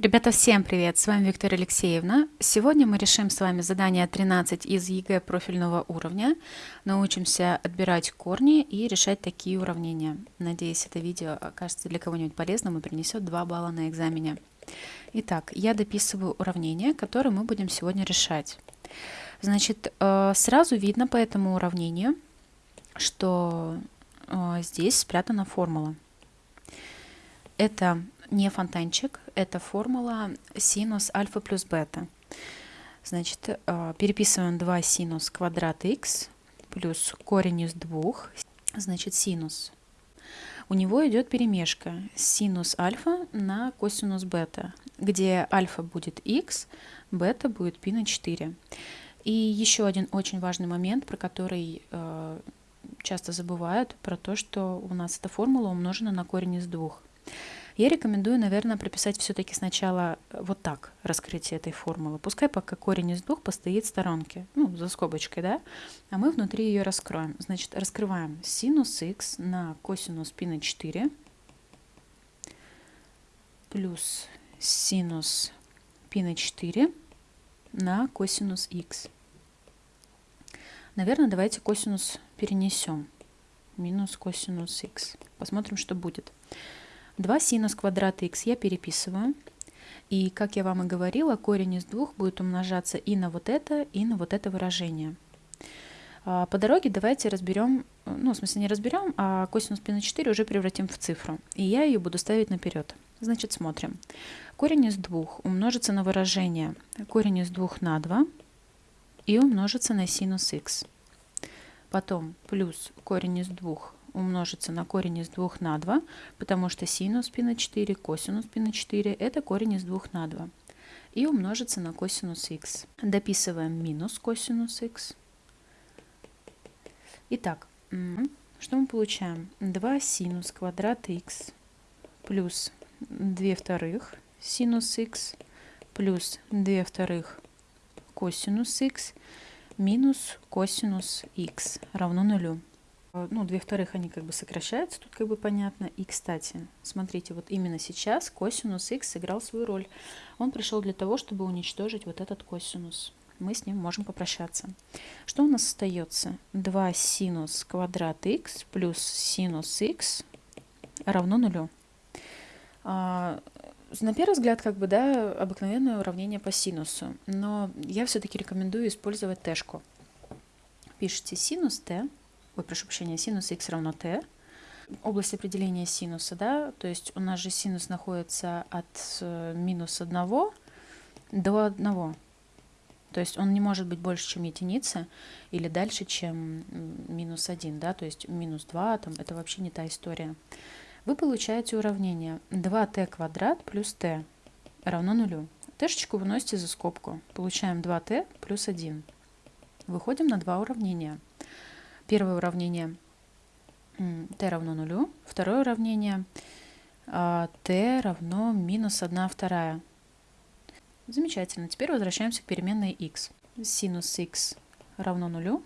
Ребята, всем привет! С вами Виктория Алексеевна. Сегодня мы решим с вами задание 13 из ЕГЭ профильного уровня. Научимся отбирать корни и решать такие уравнения. Надеюсь, это видео окажется для кого-нибудь полезным и принесет 2 балла на экзамене. Итак, я дописываю уравнение, которое мы будем сегодня решать. Значит, э, сразу видно по этому уравнению, что э, здесь спрятана формула. Это не фонтанчик, это формула синус альфа плюс бета. Значит, э, переписываем 2 синус квадрат х плюс корень из 2, значит, синус. У него идет перемешка синус альфа на косинус бета, где альфа будет х, бета будет π на 4. И еще один очень важный момент, про который э, часто забывают, про то, что у нас эта формула умножена на корень из двух. Я рекомендую, наверное, прописать все-таки сначала вот так раскрытие этой формулы. Пускай пока корень из двух постоит в сторонке, ну, за скобочкой, да, а мы внутри ее раскроем. Значит, раскрываем синус х на косинус π на 4 плюс синус π на 4 на косинус х. Наверное, давайте косинус перенесем. Минус косинус х. Посмотрим, что будет. 2 синус квадрата х я переписываю. И, как я вам и говорила, корень из двух будет умножаться и на вот это, и на вот это выражение. А, по дороге давайте разберем, ну, в смысле не разберем, а косинус π на 4 уже превратим в цифру. И я ее буду ставить наперед. Значит, смотрим. Корень из двух умножится на выражение корень из двух на 2 и умножится на синус х. Потом плюс корень из двух умножится на корень из 2 на 2, потому что синус π на 4, косинус π на 4 – это корень из 2 на 2. И умножится на косинус х. Дописываем минус косинус х. Итак, что мы получаем? 2 синус квадрат х плюс 2 вторых синус х плюс 2 вторых косинус х минус косинус х равно нулю. Э, ну, две вторых они как бы сокращаются, тут как бы понятно. И, кстати, смотрите, вот именно сейчас косинус х сыграл свою роль. Он пришел для того, чтобы уничтожить вот этот косинус. Мы с ним можем попрощаться. Что у нас остается? 2 синус квадрат х плюс синус х равно нулю. А, на первый взгляд, как бы, да, обыкновенное уравнение по синусу. Но я все-таки рекомендую использовать тэшку. Пишите синус t ой, прошу прощения, синус x равно t. Область определения синуса, да, то есть у нас же синус находится от э, минус 1 до 1. То есть он не может быть больше, чем единица, или дальше, чем минус 1, да, то есть минус 2, там, это вообще не та история. Вы получаете уравнение 2t квадрат плюс t равно нулю. Тэшечку выносите за скобку. Получаем 2t плюс 1. Выходим на два уравнения. Первое уравнение t равно нулю. Второе уравнение t а, равно минус 1 вторая. Замечательно. Теперь возвращаемся к переменной x. Синус x равно нулю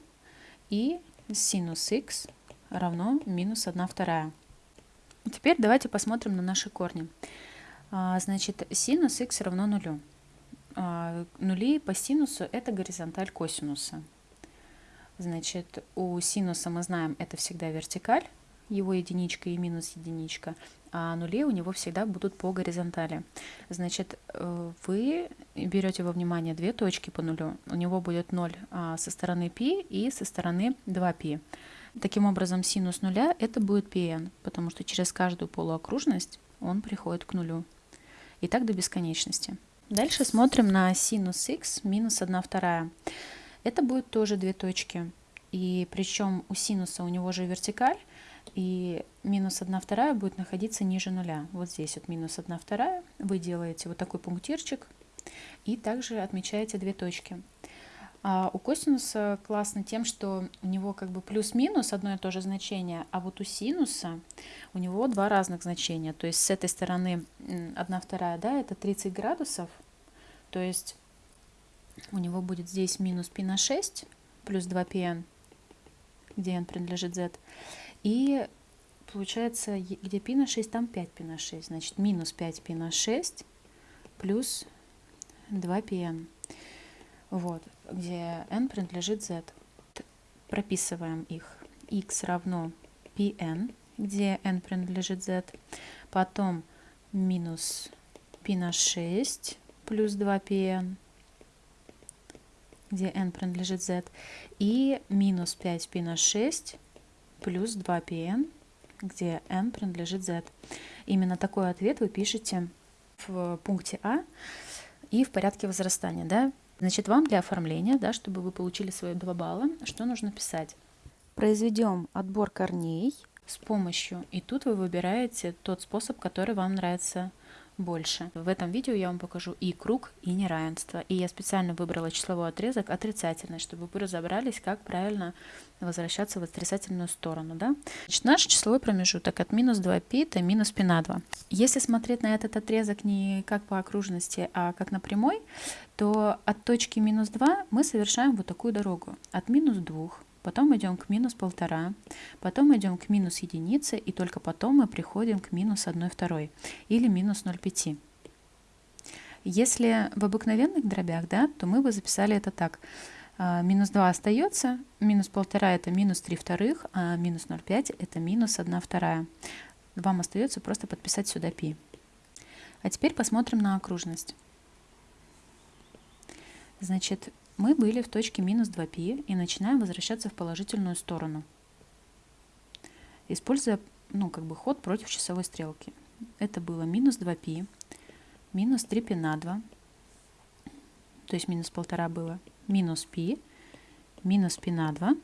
и синус x равно минус 1 вторая. Теперь давайте посмотрим на наши корни. А, значит, синус x равно нулю. А, нули по синусу – это горизонталь косинуса. Значит, у синуса мы знаем, это всегда вертикаль, его единичка и минус единичка, а нули у него всегда будут по горизонтали. Значит, э, вы берете во внимание две точки по нулю. У него будет 0 а, со стороны π и со стороны 2π. Таким образом, синус нуля это будет pn, потому что через каждую полуокружность он приходит к нулю. И так до бесконечности. Дальше смотрим на синус x минус 1 вторая. Это будет тоже две точки. И причем у синуса у него же вертикаль, и минус 1 вторая будет находиться ниже нуля. Вот здесь вот минус 1 вторая. Вы делаете вот такой пунктирчик и также отмечаете две точки. А у косинуса классно тем, что у него как бы плюс-минус одно и то же значение, а вот у синуса у него два разных значения. То есть с этой стороны 1 вторая, да, это 30 градусов, то есть у него будет здесь минус π на 6 плюс 2πn, где n принадлежит z. И получается, где π на 6, там 5π на 6. Значит, минус 5π на 6 плюс 2pn. Вот, где n принадлежит z. Прописываем их. x равно pn, где n принадлежит z. Потом минус π на 6 плюс 2pn, где n принадлежит z. И минус 5π на 6 плюс 2pn, где n принадлежит z. Именно такой ответ вы пишете в пункте А и в порядке возрастания. Да? Значит, вам для оформления, да, чтобы вы получили свои 2 балла, что нужно писать? Произведем отбор корней с помощью, и тут вы выбираете тот способ, который вам нравится больше. В этом видео я вам покажу и круг, и неравенство. И я специально выбрала числовой отрезок отрицательный, чтобы вы разобрались, как правильно возвращаться в отрицательную сторону. Да? Значит, наш числовой промежуток от минус 2π до минус π на 2. Если смотреть на этот отрезок не как по окружности, а как на прямой, то от точки минус 2 мы совершаем вот такую дорогу. От минус 2 потом идем к минус полтора, потом идем к минус единице, и только потом мы приходим к минус 1 второй или минус 0,5. Если в обыкновенных дробях, да, то мы бы записали это так. А, минус 2 остается, минус полтора это минус 3 вторых, а минус 0,5 это минус 1 вторая. Вам остается просто подписать сюда π. А теперь посмотрим на окружность. Значит, мы были в точке минус 2π и начинаем возвращаться в положительную сторону, используя ну, как бы ход против часовой стрелки. Это было минус 2π, минус 3π на 2, то есть минус полтора было, минус π, минус π на 2,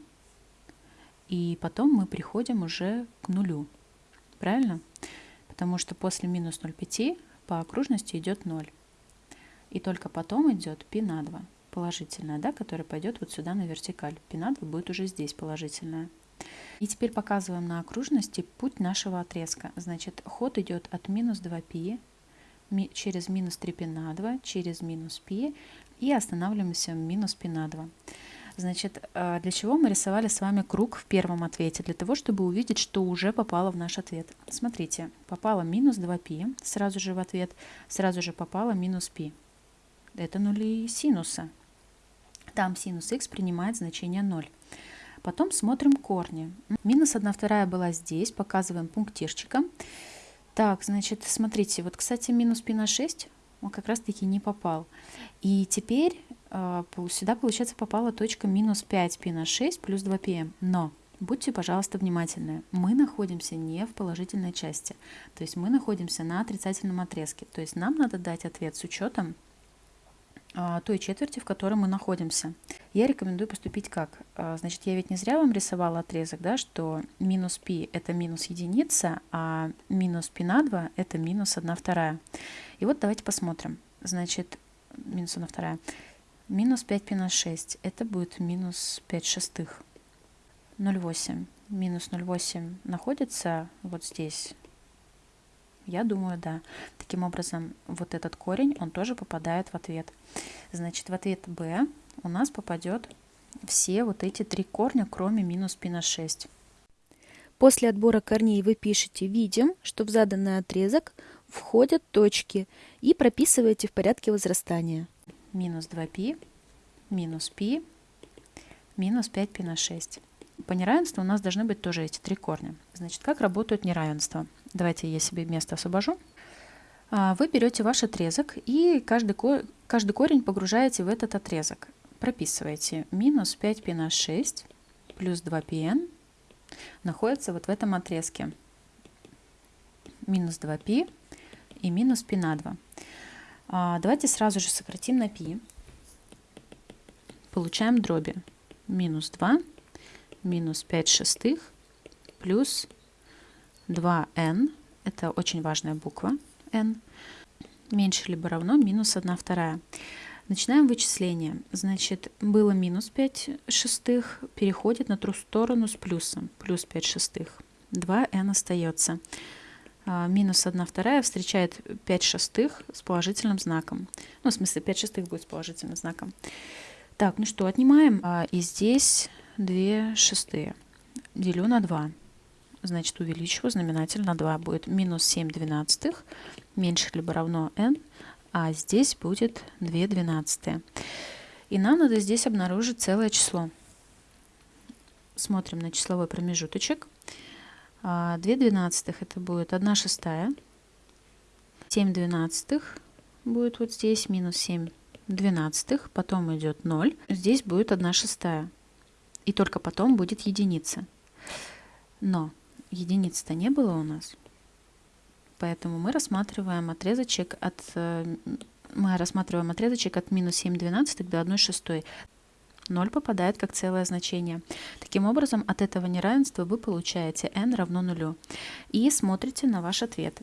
и потом мы приходим уже к нулю. Правильно? Потому что после минус 0,5 по окружности идет 0. И только потом идет π на 2 положительная, да, которая пойдет вот сюда на вертикаль. Пенадва будет уже здесь положительная. И теперь показываем на окружности путь нашего отрезка. Значит, ход идет от минус 2 пи через минус 3 пи на 2, через минус пи и останавливаемся в минус пи на 2. Значит, э, для чего мы рисовали с вами круг в первом ответе? Для того, чтобы увидеть, что уже попало в наш ответ. Смотрите, попало минус 2π сразу же в ответ, сразу же попало минус π. Это нули синуса. Там синус х принимает значение 0. Потом смотрим корни. Минус 1 вторая была здесь, показываем пунктирчиком. Так, значит, смотрите, вот, кстати, минус π на 6 он как раз-таки не попал. И теперь э, сюда, получается, попала точка минус 5 π на 6 плюс 2 πm. Но будьте, пожалуйста, внимательны. Мы находимся не в положительной части. То есть мы находимся на отрицательном отрезке. То есть нам надо дать ответ с учетом а, той четверти, в которой мы находимся. Я рекомендую поступить как? А, значит, я ведь не зря вам рисовала отрезок, да, что минус π это минус единица, а минус π на 2 это минус 1 вторая. И вот давайте посмотрим. Значит, минус 1 вторая. Минус 5π на 6 это будет минус 5 шестых. 0,8. Минус 0,8 находится вот здесь, я думаю, да. Таким образом, вот этот корень, он тоже попадает в ответ. Значит, в ответ b у нас попадет все вот эти три корня, кроме минус π на 6. После отбора корней вы пишете «Видим», что в заданный отрезок входят точки и прописываете в порядке возрастания. Минус 2π, минус π, минус 5π на 6. По неравенству у нас должны быть тоже эти три корня. Значит, как работают неравенства? Давайте я себе место освобожу. А, вы берете ваш отрезок и каждый, каждый корень погружаете в этот отрезок. Прописываете минус 5π на 6 плюс 2πn находится вот в этом отрезке. Минус 2π и минус π на 2. А, давайте сразу же сократим на π. Получаем дроби. Минус 2 минус 5 шестых плюс 2n, это очень важная буква n, меньше либо равно минус 1 вторая. Начинаем вычисление. Значит, было минус 5 шестых, переходит на ту сторону с плюсом, плюс 5 шестых. 2n остается. А, минус 1 вторая встречает 5 шестых с положительным знаком. Ну, в смысле, 5 шестых будет с положительным знаком. Так, ну что, отнимаем. А, и здесь 2 шестые. Делю на 2. Значит, увеличиваю знаменатель на 2. Будет минус 7 двенадцатых, меньше либо равно n. а здесь будет 2 двенадцатые. И нам надо здесь обнаружить целое число. Смотрим на числовой промежуточек. 2 а, двенадцатых это будет 1 шестая. 7 двенадцатых будет вот здесь, минус 7 двенадцатых. Потом идет 0. Здесь будет 1 шестая. И только потом будет единица. Но единицы-то не было у нас. Поэтому мы рассматриваем отрезочек от э, мы рассматриваем отрезочек от минус 7 двенадцатых до 1 шестой. 0 попадает как целое значение. Таким образом, от этого неравенства вы получаете n равно нулю. И смотрите на ваш ответ.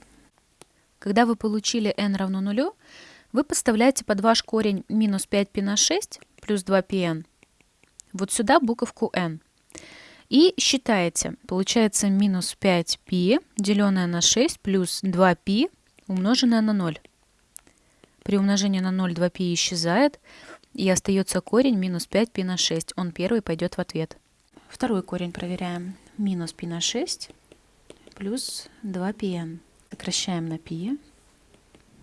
Когда вы получили n равно нулю, вы подставляете под ваш корень минус 5π на 6 плюс 2πn вот сюда буковку n. И считаете, получается минус 5π, деленное на 6, плюс 2π, умноженное на 0. При умножении на 0 2π исчезает, и остается корень минус 5π на 6. Он первый пойдет в ответ. Второй корень проверяем. Минус π на 6 плюс 2πn. Сокращаем на π.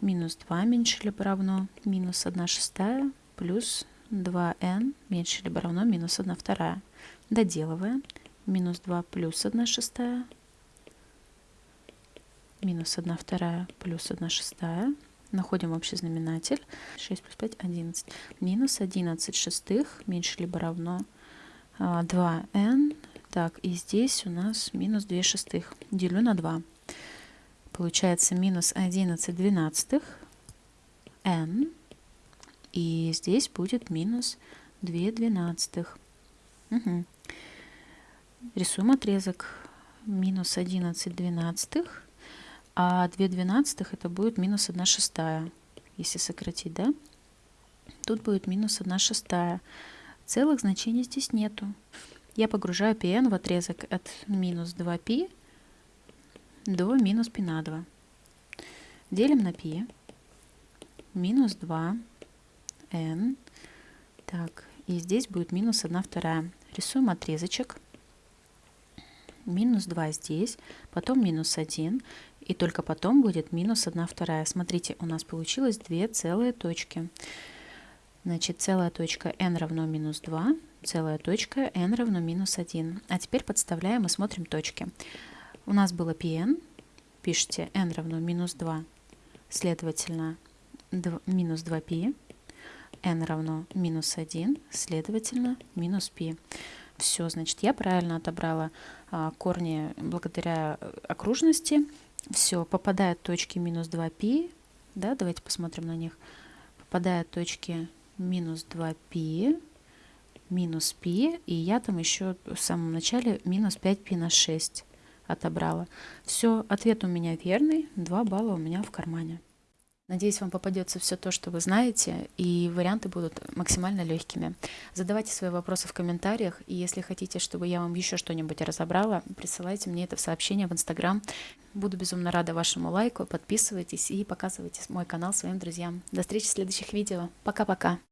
Минус 2 меньше либо равно минус 1 шестая плюс 2n меньше либо равно минус 1 вторая. Доделываем. Минус 2 плюс 1 шестая. Минус 1 вторая плюс 1 шестая. Находим общий знаменатель. 6 плюс 5 – 11. Минус 11 шестых меньше либо равно 2n. А, так, и здесь у нас минус 2 шестых. Делю на 2. Получается минус 11 двенадцатых n. И здесь будет минус 2 двенадцатых. Угу. Рисуем отрезок минус 11 двенадцатых, а 2 двенадцатых это будет минус 1 шестая, если сократить, да? Тут будет минус 1 шестая. Целых значений здесь нету. Я погружаю pn в отрезок от минус 2π до минус π на 2. Делим на π. Минус 2 n. Так, и здесь будет минус 1 вторая. Рисуем отрезочек. Минус 2 здесь, потом минус 1, и только потом будет минус 1 вторая. Смотрите, у нас получилось две целые точки. Значит, целая точка n равно минус 2, целая точка n равно минус 1. А теперь подставляем и смотрим точки. У нас было pn, пишите n равно минус 2, следовательно, 2, минус 2π n равно минус 1, следовательно, минус π. Все, значит, я правильно отобрала а, корни благодаря окружности. Все, попадают точки минус 2π. Да, давайте посмотрим на них. Попадают точки минус 2π, минус π, и я там еще в самом начале минус 5π на 6 отобрала. Все, ответ у меня верный, 2 балла у меня в кармане. Надеюсь, вам попадется все то, что вы знаете, и варианты будут максимально легкими. Задавайте свои вопросы в комментариях, и если хотите, чтобы я вам еще что-нибудь разобрала, присылайте мне это в сообщение в Инстаграм. Буду безумно рада вашему лайку, подписывайтесь и показывайте мой канал своим друзьям. До встречи в следующих видео. Пока-пока!